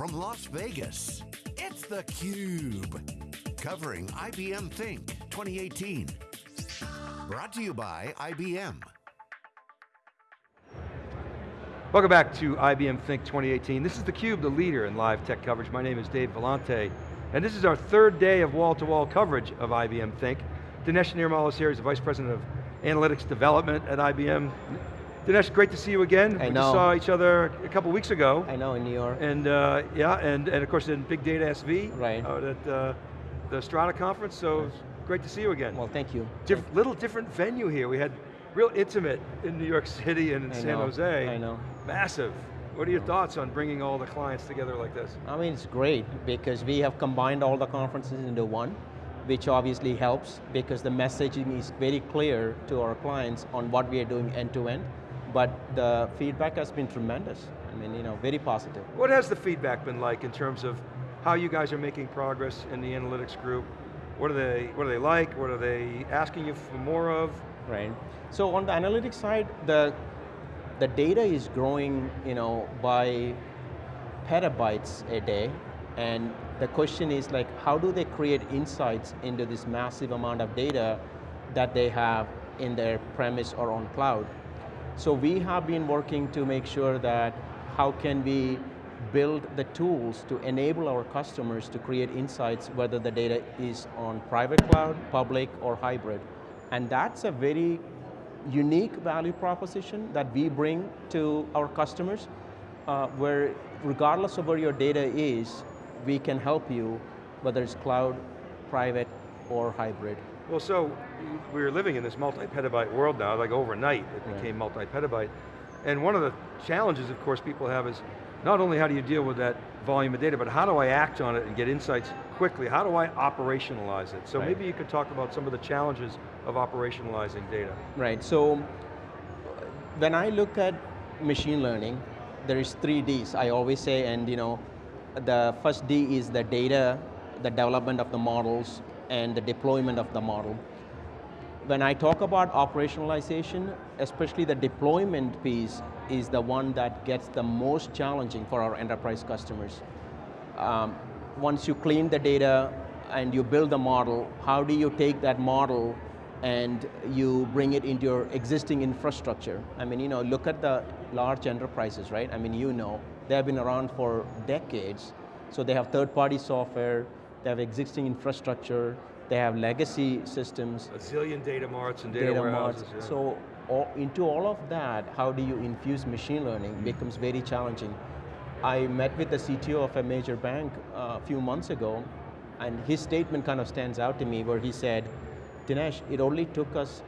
from Las Vegas, it's theCUBE. Covering IBM Think 2018. Brought to you by IBM. Welcome back to IBM Think 2018. This is theCUBE, the leader in live tech coverage. My name is Dave Vellante, and this is our third day of wall-to-wall -wall coverage of IBM Think. Dinesh Nirmal is here, he's the Vice President of Analytics Development at IBM. Dinesh, great to see you again. I we know. saw each other a couple weeks ago. I know, in New York. And uh, yeah, and, and of course in Big Data SV. Right. Out at uh, the Strata conference, so Yes. great to see you again. Well, thank you. Diff little different venue here. We had real intimate in New York City and in I San know, Jose. I know. Massive. What are your thoughts on bringing all the clients together like this? I mean, it's great because we have combined all the conferences into one, which obviously helps because the messaging is very clear to our clients on what we are doing end to end, but the feedback has been tremendous. I mean, you know, very positive. What has the feedback been like in terms of how you guys are making progress in the analytics group? What are they, what are they like? What are they asking you for more of? Right. So on the analytics side, the the data is growing, you know, by petabytes a day, and the question is like, how do they create insights into this massive amount of data that they have in their premise or on cloud? So we have been working to make sure that how can we build the tools to enable our customers to create insights whether the data is on private cloud, public, or hybrid. And that's a very unique value proposition that we bring to our customers, uh, where regardless of where your data is, we can help you, whether it's cloud, private, or hybrid. Well, so we're living in this multi-petabyte world now, like overnight it Right. became multi-petabyte. And one of the challenges, of course, people have is not only how do you deal with that volume of data, but how do I act on it and get insights quickly? How do I operationalize it? So Right. maybe you could talk about some of the challenges of operationalizing data. Right, so when I look at machine learning, there is three Ds, I always say, and you know, the first D is the data, the development of the models, and the deployment of the model. When I talk about operationalization, especially the deployment piece is the one that gets the most challenging for our enterprise customers. Um, once you clean the data and you build the model, how do you take that model and you bring it into your existing infrastructure? I mean, you know, look at the large enterprises, right? I mean, you know, they have been around for decades, so they have third-party software, they have existing infrastructure, they have legacy systems, A zillion data marts and data, data warehouses. marts. yeah. So all, into all of that, how do you infuse machine learning becomes very challenging. I met with the CTO of a major bank uh, a few months ago, and his statement kind of stands out to me where he said, Dinesh, it only took us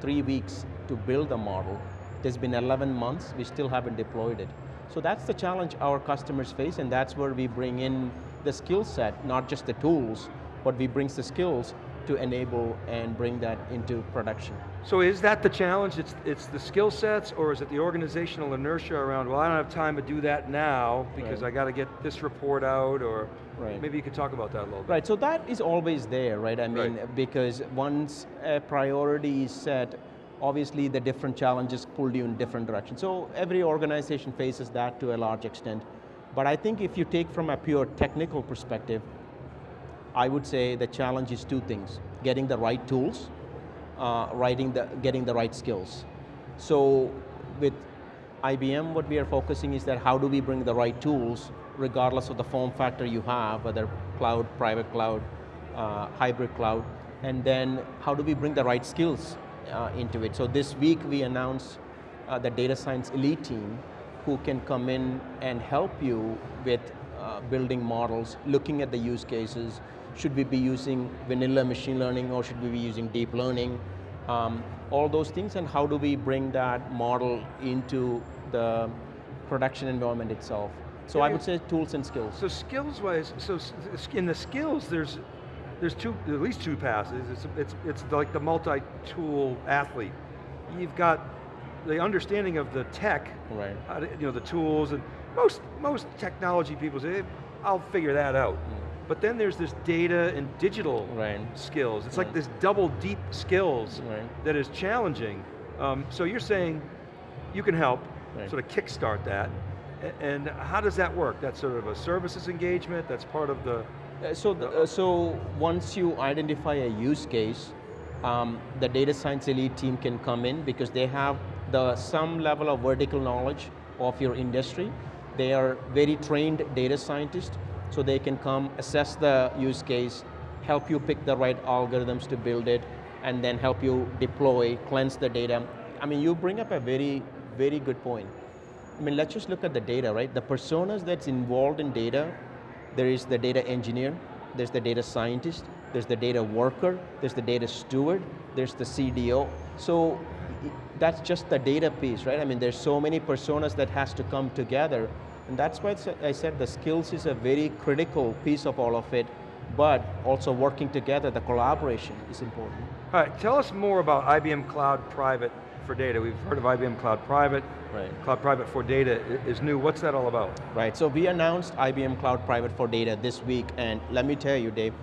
three weeks to build the model. There's been 11 months, we still haven't deployed it. So that's the challenge our customers face, and that's where we bring in the skill set, not just the tools, but we bring the skills to enable and bring that into production. So is that the challenge? It's, it's the skill sets or is it the organizational inertia around, well, I don't have time to do that now because Right. I got to get this report out or Right. maybe you could talk about that a little bit. Right, so that is always there, right? I mean, Right. because once a priority is set, obviously the different challenges pull you in different directions. So every organization faces that to a large extent. But I think if you take from a pure technical perspective, I would say the challenge is two things. Getting the right tools, uh, writing the, getting the right skills. So with IBM, what we are focusing is that how do we bring the right tools, regardless of the form factor you have, whether cloud, private cloud, uh, hybrid cloud, and then how do we bring the right skills uh, into it. So this week we announced uh, the data science elite team who can come in and help you with uh, building models, looking at the use cases, should we be using vanilla machine learning or should we be using deep learning, um, all those things and how do we bring that model into the production environment itself. So Yeah, I would say tools and skills. So skills-wise, so in the skills, there's there's two, at least two passes. It's it's it's like the multi-tool athlete. You've got the understanding of the tech, Right. to- you know, the tools, and most most technology people say, "Eh, I'll figure that out. But then there's this data and digital Right. skills. It's like this double deep skills Right. that is challenging. Um, so you're saying you can help sort of kickstart that. And how does that work? That's sort of a services engagement, that's part of the, Uh, So, the, uh, so once you identify a use case, um, the data science elite team can come in because they have the some level of vertical knowledge of your industry. They are very trained data scientists, so they can come assess the use case, help you pick the right algorithms to build it, and then help you deploy, cleanse the data. I mean, you bring up a very, very good point. I mean, let's just look at the data, right? The personas that's involved in data, there is the data engineer, there's the data scientist, there's the data worker, there's the data steward, there's the CDO. So that's just the data piece, right? I mean, there's so many personas that has to come together, and that's why I said the skills is a very critical piece of all of it, but also working together, the collaboration is important. all right, tell us more about IBM Cloud Private for Data. We've heard of IBM Cloud Private. Right. Cloud Private for Data is new, what's that all about? Right, so we announced IBM Cloud Private for Data this week, and let me tell you, Dave,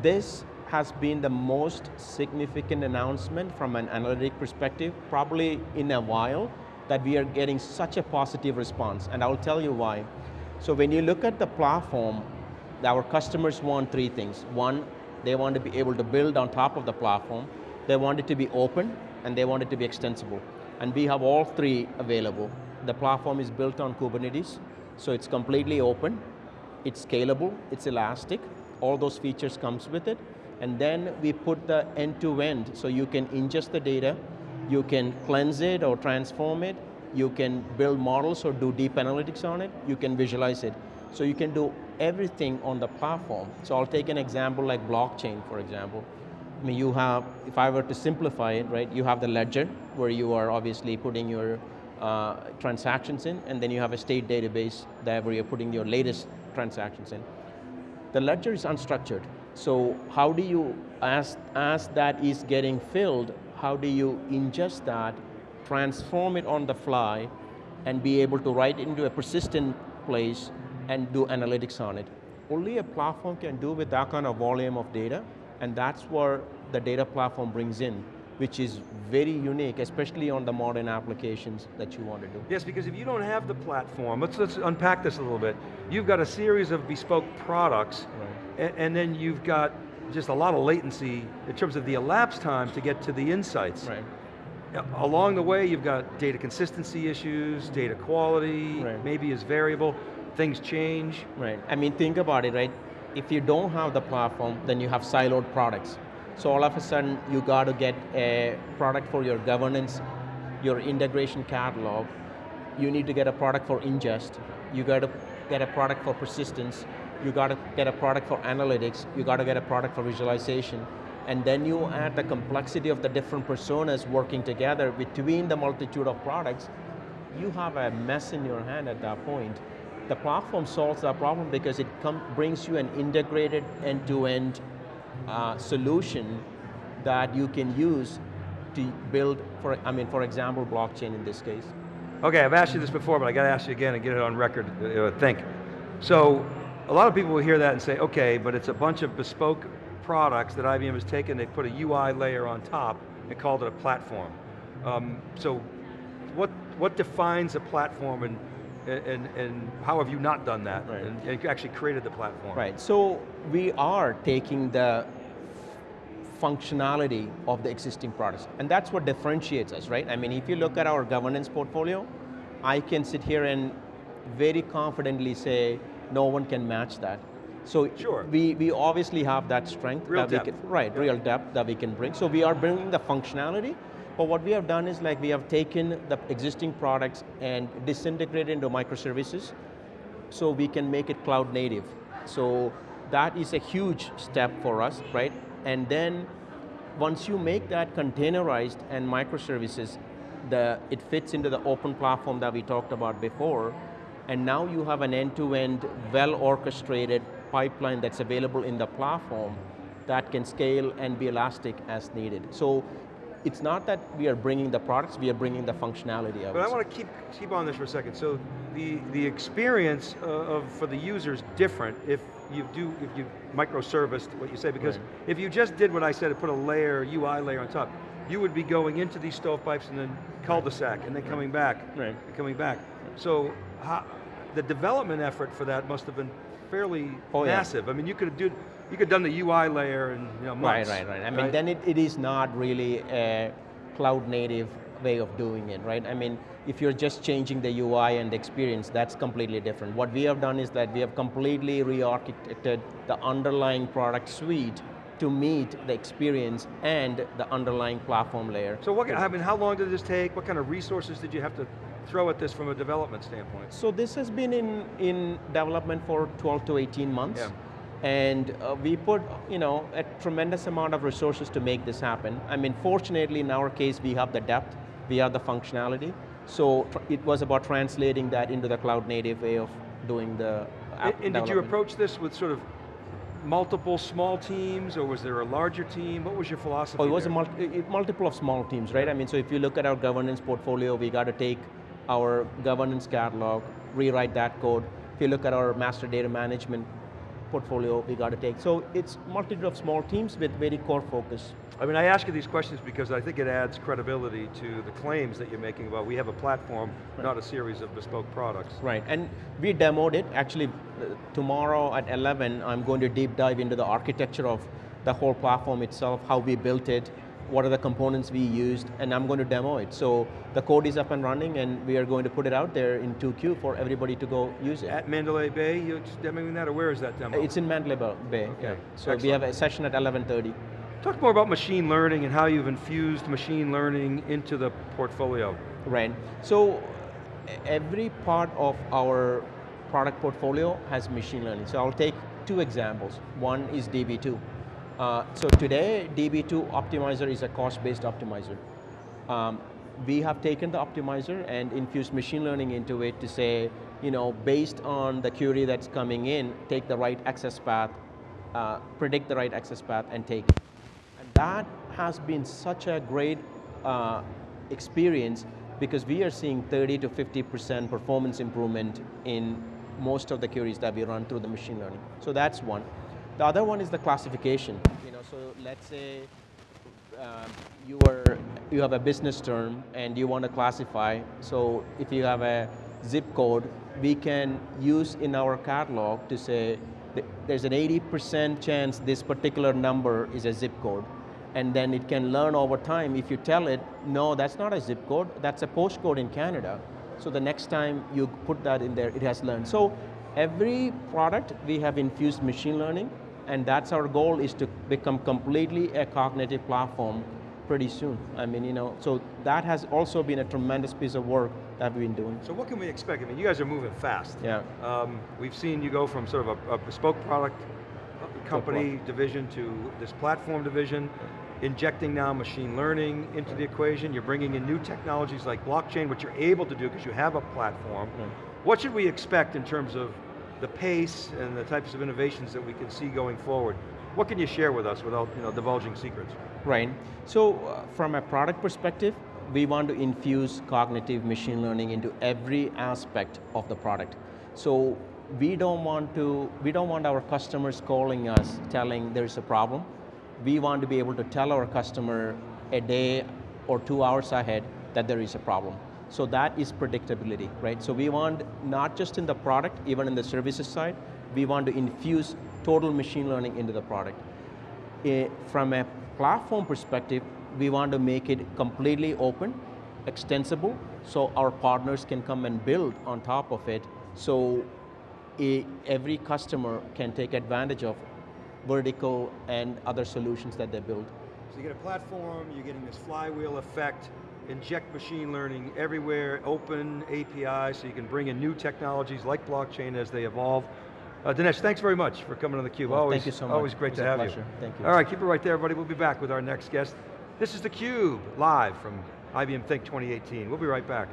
this has been the most significant announcement from an analytic perspective, probably in a while, that we are getting such a positive response, and I'll tell you why. So when you look at the platform, our customers want three things. One, they want to be able to build on top of the platform, they want it to be open, and they want it to be extensible. And we have all three available. The platform is built on Kubernetes, so it's completely open, it's scalable, it's elastic, all those features comes with it. And then we put the end-to-end, so you can ingest the data, you can cleanse it or transform it, you can build models or do deep analytics on it, you can visualize it. So you can do everything on the platform. So I'll take an example like blockchain, for example. I mean, you have, if I were to simplify it, right, you have the ledger where you are obviously putting your uh, transactions in, and then you have a state database that where you're putting your latest transactions in. The ledger is unstructured. So how do you, as, as that is getting filled, how do you ingest that, transform it on the fly, and be able to write into a persistent place and do analytics on it? Only a platform can do with that kind of volume of data, and that's where the data platform brings in, which is very unique, especially on the modern applications that you want to do. Yes, because if you don't have the platform, let's, let's unpack this a little bit. You've got a series of bespoke products, Right. A- and, then you've got just a lot of latency in terms of the elapsed time to get to the insights. Right. Along the way, you've got data consistency issues, data quality, Right. maybe is variable, things change. Right, I mean, think about it, right? If you don't have the platform, then you have siloed products. So all of a sudden, you got to get a product for your governance, your integration catalog. You need to get a product for ingest. You got to get a product for persistence. You got to get a product for analytics. You got to get a product for visualization. And then you add the complexity of the different personas working together between the multitude of products you have a mess in your hand at that point. The platform solves that problem because it brings you an integrated end-to-end uh, solution that you can use to build, for, I mean, for example, blockchain in this case. Okay, I've asked you this before, but I got to ask you again and get it on record, uh, think. So, a lot of people will hear that and say, okay, but it's a bunch of bespoke products that IBM has taken, they put a UI layer on top and called it a platform. Um, so, what, what defines a platform and, and, and how have you not done that Right. and, and actually created the platform? Right, so we are taking the functionality of the existing products, and that's what differentiates us, right? I mean, if you look at our governance portfolio, I can sit here and very confidently say, no one can match that. So Sure. we, we obviously have that strength. Real that we can, right, Yeah. real depth that we can bring. So we are bringing the functionality, but what we have done is like we have taken the existing products and disintegrated into microservices, so we can make it cloud native. So that is a huge step for us, right? And then once you make that containerized and microservices, the, it fits into the open platform that we talked about before, and now you have an end-to-end, well-orchestrated pipeline that's available in the platform that can scale and be elastic as needed. So it's not that we are bringing the products, we are bringing the functionality of But. I want to keep, keep on this for a second. So the, the experience uh, of, for the user is different if you do, if you microserviced what you say, because Right. if you just did what I said and put a layer, UI layer on top, you would be going into these stovepipes and then cul-de-sac and then coming back, Right. and coming back. So how, the development effort for that must have been fairly Oh, yeah. massive. I mean, you could have do, you could have done the UI layer in you know, months. Right, right, right. I mean, then it, it is not really a cloud native way of doing it, right? I mean, if you're just changing the UI and the experience, that's completely different. What we have done is that we have completely re-architected the underlying product suite to meet the experience and the underlying platform layer. So what, I mean, how long did this take? What kind of resources did you have to throw at this from a development standpoint? So this has been in, in development for 12 to 18 months. Yeah. And uh, we put, you know, a tremendous amount of resources to make this happen. I mean, fortunately in our case, we have the depth, we have the functionality. So tr- it was about translating that into the cloud native way of doing the app And, and did you approach this with sort of multiple small teams, or was there a larger team? What was your philosophy Oh, it was a there? multi, it- multiple of small teams, right? I mean, so if you look at our governance portfolio, we got to take our governance catalog, rewrite that code. If you look at our master data management portfolio, we got to take. So it's multitude of small teams with very core focus. I mean, I ask you these questions because I think it adds credibility to the claims that you're making about we have a platform, not a series of bespoke products. Right, and we demoed it. Actually, tomorrow at 11, I'm going to deep dive into the architecture of the whole platform itself, how we built it, what are the components we used, and I'm going to demo it. So the code is up and running, and we are going to put it out there in 2Q for everybody to go use it. At Mandalay Bay, you're demoing that, or where is that demo? It's in Mandalay Bay. Okay, yeah. So we have a session at 11:30. Talk more about machine learning and how you've infused machine learning into the portfolio. Right. So every part of our product portfolio has machine learning. So I'll take two examples. One is DB2. Uh, so today, DB2 optimizer is a cost-based optimizer. Um, we have taken the optimizer and infused machine learning into it to say, you know, based on the query that's coming in, take the right access path, uh, predict the right access path, and take it. And that has been such a great uh, experience because we are seeing 30 to 50% performance improvement in most of the queries that we run through the machine learning. So that's one. The other one is the classification. You know, so let's say um, you are you have a business term and you want to classify. So if you have a zip code, we can use in our catalog to say there's an 80% chance this particular number is a zip code. And then it can learn over time if you tell it, no, that's not a zip code, that's a postcode in Canada. So the next time you put that in there, it has learned. So every product we have infused machine learning and that's our goal is to become completely a cognitive platform pretty soon. I mean, you know, so that has also been a tremendous piece of work that we've been doing. So what can we expect? I mean, you guys are moving fast. Yeah. Um, we've seen you go from sort of a, a bespoke product company division to this platform division, injecting now machine learning into the equation. You're bringing in new technologies like blockchain, which you're able to do because you have a platform. Yeah. What should we expect in terms of the pace and the types of innovations that we can see going forward? What can you share with us without you know, divulging secrets? Right. So uh, from a product perspective, we want to infuse cognitive machine learning into every aspect of the product. So we don't want to, we don't want our customers calling us telling there's a problem. We want to be able to tell our customer a day or two hours ahead that there is a problem. So that is predictability, right? So we want, not just in the product, even in the services side, we want to infuse total machine learning into the product. Eh, from a platform perspective, we want to make it completely open, extensible, so our partners can come and build on top of it, so eh, every customer can take advantage of vertical and other solutions that they build. So you get a platform, you're getting this flywheel effect, inject machine learning everywhere, open API, so you can bring in new technologies like blockchain as they evolve. Uh, Dinesh, thanks very much for coming on theCUBE. Well, always, thank you so much. Always great to have pleasure. you. Thank you. All right, keep it right there, everybody. We'll be back with our next guest. This is theCUBE, live from IBM Think 2018. We'll be right back.